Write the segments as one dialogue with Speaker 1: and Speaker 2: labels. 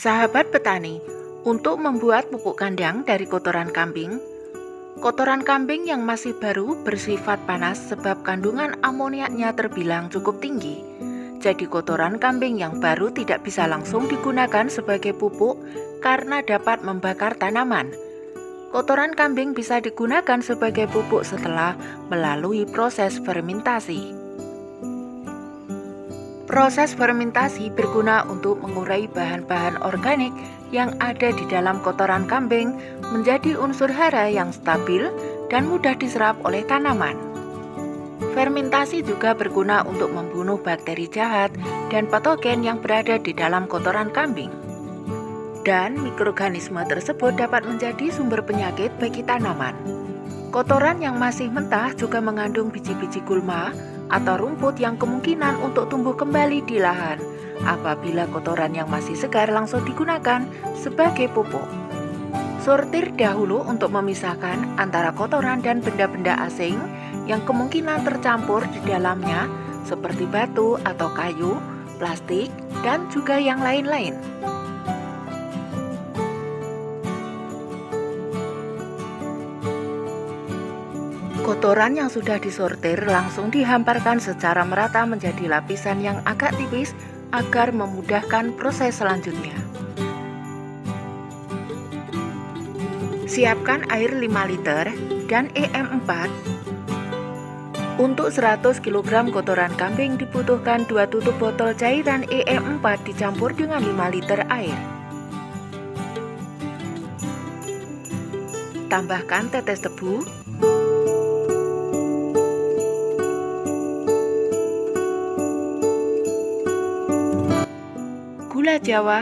Speaker 1: Sahabat petani, untuk membuat pupuk kandang dari kotoran kambing, kotoran kambing yang masih baru bersifat panas sebab kandungan amoniaknya terbilang cukup tinggi. Jadi kotoran kambing yang baru tidak bisa langsung digunakan sebagai pupuk karena dapat membakar tanaman. Kotoran kambing bisa digunakan sebagai pupuk setelah melalui proses fermentasi. Proses fermentasi berguna untuk mengurai bahan-bahan organik yang ada di dalam kotoran kambing menjadi unsur hara yang stabil dan mudah diserap oleh tanaman. Fermentasi juga berguna untuk membunuh bakteri jahat dan patogen yang berada di dalam kotoran kambing. Dan mikroorganisme tersebut dapat menjadi sumber penyakit bagi tanaman. Kotoran yang masih mentah juga mengandung biji-biji gulma atau rumput yang kemungkinan untuk tumbuh kembali di lahan apabila kotoran yang masih segar langsung digunakan sebagai pupuk. Sortir dahulu untuk memisahkan antara kotoran dan benda-benda asing yang kemungkinan tercampur di dalamnya seperti batu atau kayu, plastik, dan juga yang lain-lain. Kotoran yang sudah disortir langsung dihamparkan secara merata menjadi lapisan yang agak tipis agar memudahkan proses selanjutnya. Siapkan air 5 liter dan EM4. Untuk 100 kg kotoran kambing dibutuhkan 2 tutup botol cairan EM4 dicampur dengan 5 liter air. Tambahkan tetes tebu gula jawa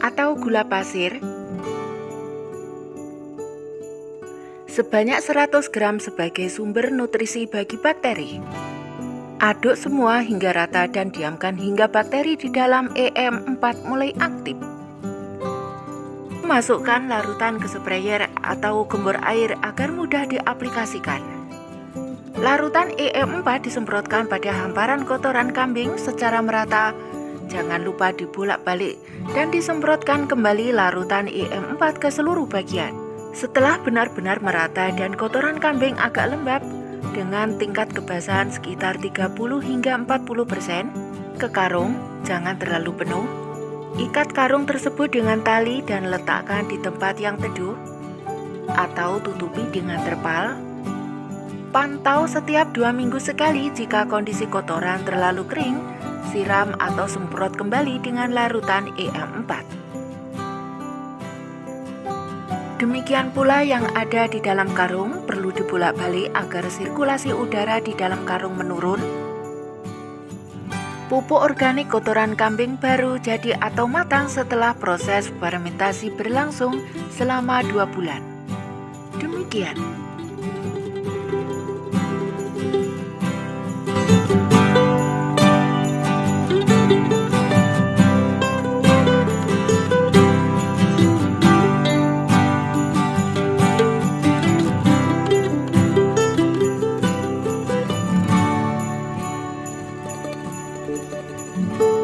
Speaker 1: atau gula pasir sebanyak 100 gram sebagai sumber nutrisi bagi bakteri. Aduk semua hingga rata dan diamkan hingga bakteri di dalam EM4 mulai aktif. Masukkan larutan ke sprayer atau gembor air agar mudah diaplikasikan. Larutan EM4 disemprotkan pada hamparan kotoran kambing secara merata. Jangan lupa dibolak-balik dan disemprotkan kembali larutan EM4 ke seluruh bagian. Setelah benar-benar merata dan kotoran kambing agak lembab, dengan tingkat kebasahan sekitar 30 hingga 40%, ke karung, jangan terlalu penuh. Ikat karung tersebut dengan tali dan letakkan di tempat yang teduh atau tutupi dengan terpal Pantau setiap dua minggu sekali jika kondisi kotoran terlalu kering, siram atau semprot kembali dengan larutan EM4. Demikian pula yang ada di dalam karung perlu dibolak-balik agar sirkulasi udara di dalam karung menurun. Pupuk organik kotoran kambing baru jadi atau matang setelah proses fermentasi berlangsung selama dua bulan. Demikian. Música